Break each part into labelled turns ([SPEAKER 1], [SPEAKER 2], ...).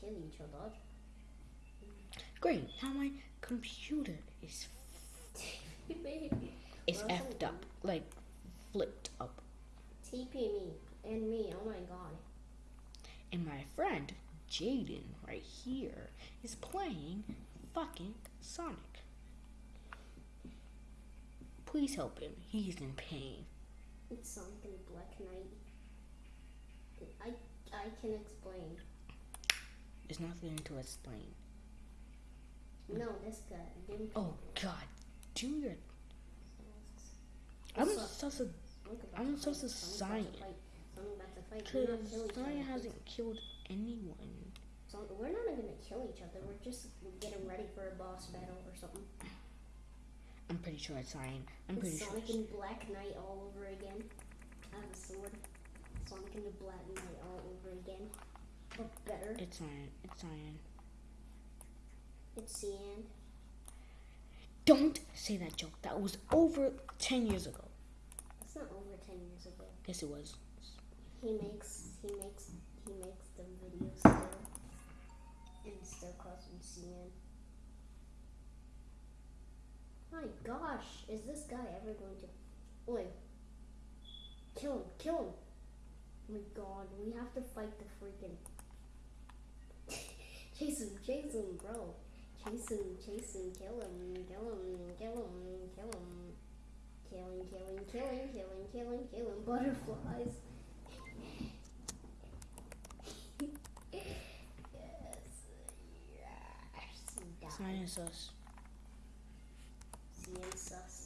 [SPEAKER 1] kill each other.
[SPEAKER 2] Great. Now my computer is is
[SPEAKER 1] Well,
[SPEAKER 2] effed up, like flipped up,
[SPEAKER 1] TP me and me. Oh my god.
[SPEAKER 2] and my friend Jaden right here is playing fucking Sonic. Please help him. He's in pain.
[SPEAKER 1] It's Sonic and Black Knight. I I can explain.
[SPEAKER 2] There's nothing to explain.
[SPEAKER 1] No, this guy.
[SPEAKER 2] Oh God, do your. I'm
[SPEAKER 1] What's up?
[SPEAKER 2] supposed to.
[SPEAKER 1] Sonic's about
[SPEAKER 2] I'm
[SPEAKER 1] to
[SPEAKER 2] supposed to
[SPEAKER 1] fight. Sonic's
[SPEAKER 2] sign
[SPEAKER 1] about to
[SPEAKER 2] it.
[SPEAKER 1] fight. Sonic's about to fight. We're not
[SPEAKER 2] Cause
[SPEAKER 1] killing each
[SPEAKER 2] Sonic
[SPEAKER 1] other.
[SPEAKER 2] hasn't killed anyone.
[SPEAKER 1] So we're not gonna kill each other. We're just getting ready for a boss battle or something.
[SPEAKER 2] I'm pretty sure it's Cyan. I'm pretty
[SPEAKER 1] It's
[SPEAKER 2] sure.
[SPEAKER 1] Sonic and Black Knight all over again. I have a sword. Sonic and the Black Knight all over again. But better.
[SPEAKER 2] It's Cyan. It's Cyan.
[SPEAKER 1] It's Cyan.
[SPEAKER 2] Don't say that joke. That was over ten years ago.
[SPEAKER 1] It's not over ten years ago.
[SPEAKER 2] Yes, it was.
[SPEAKER 1] He makes he makes he makes the videos still. And still calls him Cyan. My gosh, is this guy ever going to Oi. Kill him, kill him. Oh my god, we have to fight the freaking Chase him, chase him, bro. Chase him, chase him, kill him, kill him, kill him, kill him. Killing, killing, killing, killing, killing, killing butterflies. yes. Yes. Die.
[SPEAKER 2] Cyan is us.
[SPEAKER 1] CN sus.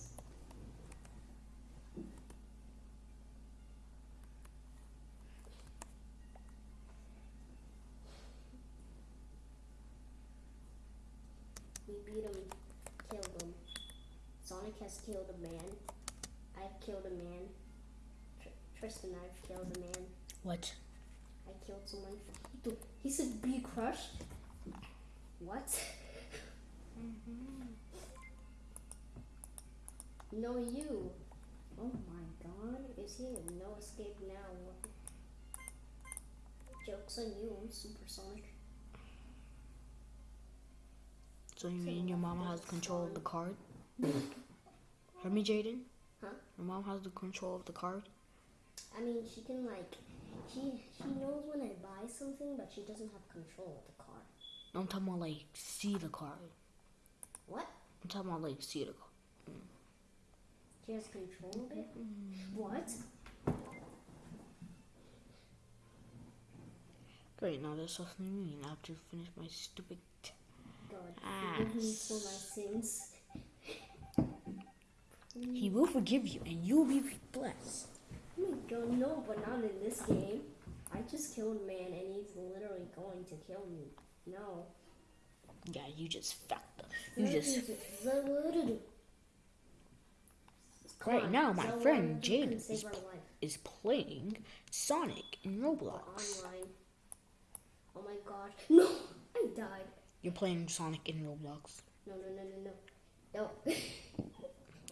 [SPEAKER 1] We beat him, killed him. Sonic has killed a man. I've killed a man. Tr- Tristan, I've killed a man.
[SPEAKER 2] What?
[SPEAKER 1] I killed someone. Dude, He said be crushed. What? Mm-hmm. No, you. Oh my god. Is he in no escape now? Joke's on you. I'm supersonic.
[SPEAKER 2] So you mean your mom has control of the card? Hear me, Jaden?
[SPEAKER 1] Huh?
[SPEAKER 2] Your mom has the control of the card?
[SPEAKER 1] I mean, she can like, she she knows when I buy something, but she doesn't have control of the car.
[SPEAKER 2] No, I'm talking about like see the card.
[SPEAKER 1] What?
[SPEAKER 2] I'm talking about like see the card.
[SPEAKER 1] She has control of it? Mm-hmm. What?
[SPEAKER 2] Great, now there's something mean. I have to finish my stupid.
[SPEAKER 1] God, ah. forgive me for my sins.
[SPEAKER 2] he will forgive you, and you'll be blessed.
[SPEAKER 1] Oh my god, no, but not in this game. I just killed a man and he's literally going to kill me. No.
[SPEAKER 2] Yeah, you just fucked up. You just right now. My
[SPEAKER 1] Zelda,
[SPEAKER 2] friend Jaden is
[SPEAKER 1] our
[SPEAKER 2] pl-
[SPEAKER 1] life.
[SPEAKER 2] is playing Sonic in Roblox.
[SPEAKER 1] online. Oh my god. No! I died.
[SPEAKER 2] You're playing Sonic in Roblox.
[SPEAKER 1] No, no, no, no, no. No.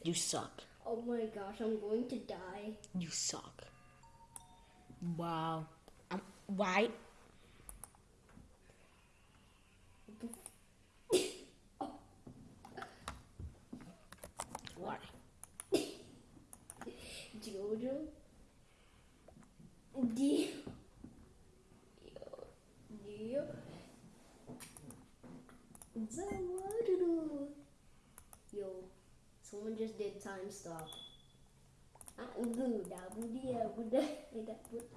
[SPEAKER 2] You suck.
[SPEAKER 1] oh my gosh, I'm going to die.
[SPEAKER 2] You suck. Wow. Um, why? Why?
[SPEAKER 1] Yo, someone just did time stop. Ah, ugu, dabu dia, buda, tidak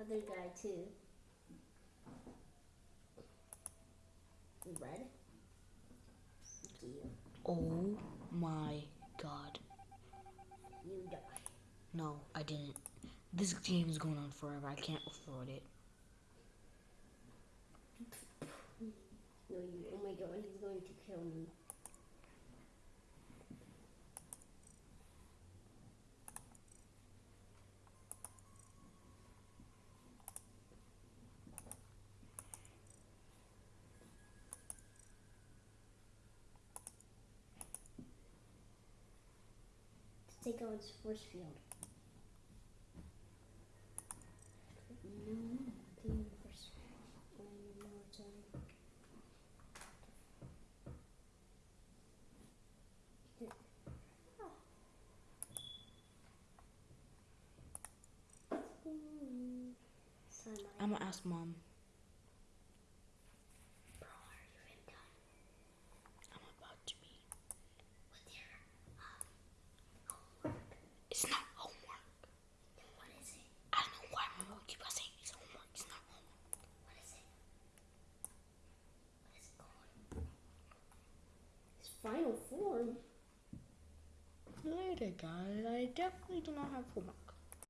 [SPEAKER 1] Other guy too. Red. You,
[SPEAKER 2] Oh my god.
[SPEAKER 1] you die.
[SPEAKER 2] No, I didn't. This game is going on forever. I can't afford it.
[SPEAKER 1] No, you. Oh my god, he's going to kill me. take out its force field.
[SPEAKER 2] I'm gonna ask mom. bigger guys. I definitely do not have full.